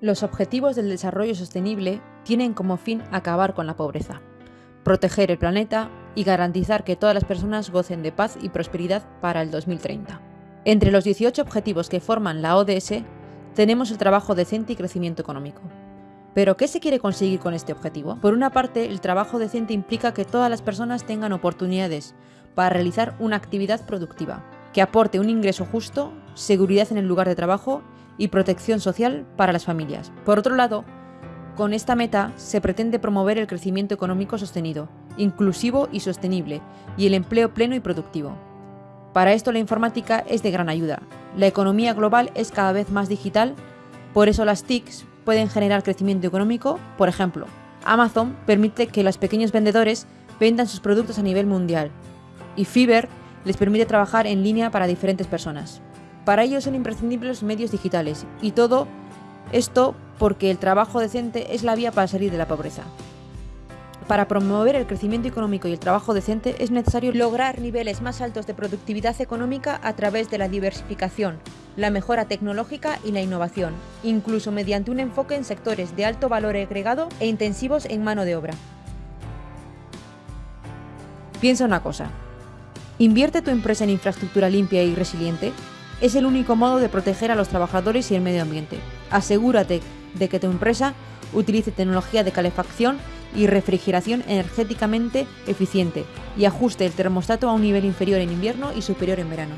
Los Objetivos del Desarrollo Sostenible tienen como fin acabar con la pobreza, proteger el planeta y garantizar que todas las personas gocen de paz y prosperidad para el 2030. Entre los 18 objetivos que forman la ODS tenemos el trabajo decente y crecimiento económico. ¿Pero qué se quiere conseguir con este objetivo? Por una parte, el trabajo decente implica que todas las personas tengan oportunidades para realizar una actividad productiva, que aporte un ingreso justo, seguridad en el lugar de trabajo y protección social para las familias. Por otro lado, con esta meta se pretende promover el crecimiento económico sostenido, inclusivo y sostenible, y el empleo pleno y productivo. Para esto la informática es de gran ayuda. La economía global es cada vez más digital, por eso las TICs pueden generar crecimiento económico, por ejemplo, Amazon permite que los pequeños vendedores vendan sus productos a nivel mundial, y Fiverr les permite trabajar en línea para diferentes personas. Para ello son imprescindibles medios digitales y todo esto porque el trabajo decente es la vía para salir de la pobreza. Para promover el crecimiento económico y el trabajo decente es necesario lograr niveles más altos de productividad económica a través de la diversificación, la mejora tecnológica y la innovación, incluso mediante un enfoque en sectores de alto valor agregado e intensivos en mano de obra. Piensa una cosa. ¿Invierte tu empresa en infraestructura limpia y resiliente? Es el único modo de proteger a los trabajadores y el medio ambiente. Asegúrate de que tu empresa utilice tecnología de calefacción y refrigeración energéticamente eficiente y ajuste el termostato a un nivel inferior en invierno y superior en verano.